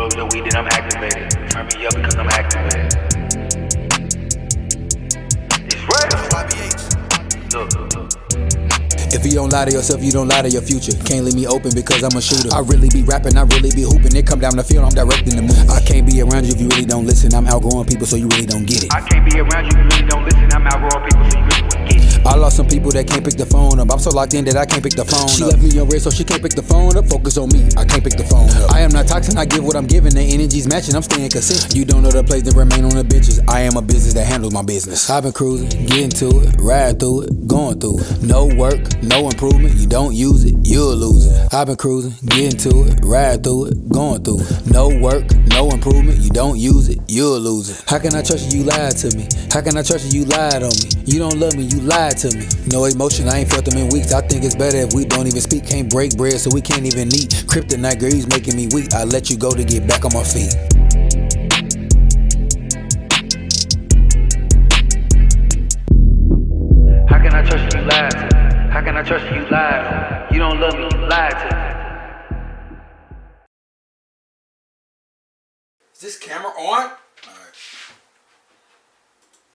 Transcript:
Roll the weed, then I'm activated. Turn me up because I'm activated. It's real. Look, look, look. If you don't lie to yourself, you don't lie to your future. Can't leave me open because I'm a shooter. I really be rapping, I really be hooping. It come down the field, I'm directing the move. I can't be around you if you really don't listen. I'm outgrowing people, so you really don't get it. I can't be around you if you really don't listen. I'm outgrowing people, so you really wouldn't get it. I lost some people that can't pick the phone up. I'm so locked in that I can't pick the phone She up. She left me on red, so she can't pick the phone up. Focus on me, I can't pick the phone up. I am not toxic, I give what I'm giving. The energy's matching, I'm staying consistent. You don't know the place to remain on the bitches. I am a business that handles my business. I've been cruising, getting to it, ride through it, going through it. No work, no improvement. You don't use it, you'll lose it. I've been cruising, getting to it, ride through it, going through it. No work, no improvement. You don't use it, you'll lose it. How can I trust you? You lied to me. How can I trust you? You lied on me. You don't love me, you lied to me. No emotion, I ain't felt them in weeks. I think it's better if we don't even speak. Can't break bread, so we can't even eat. Kryptonite girl, making me weak. I let you go to get back on my feet. How can I trust you? You lied to me. How can I trust you? You lied on me. You don't love me. You lied to me. Is this camera on? Alright.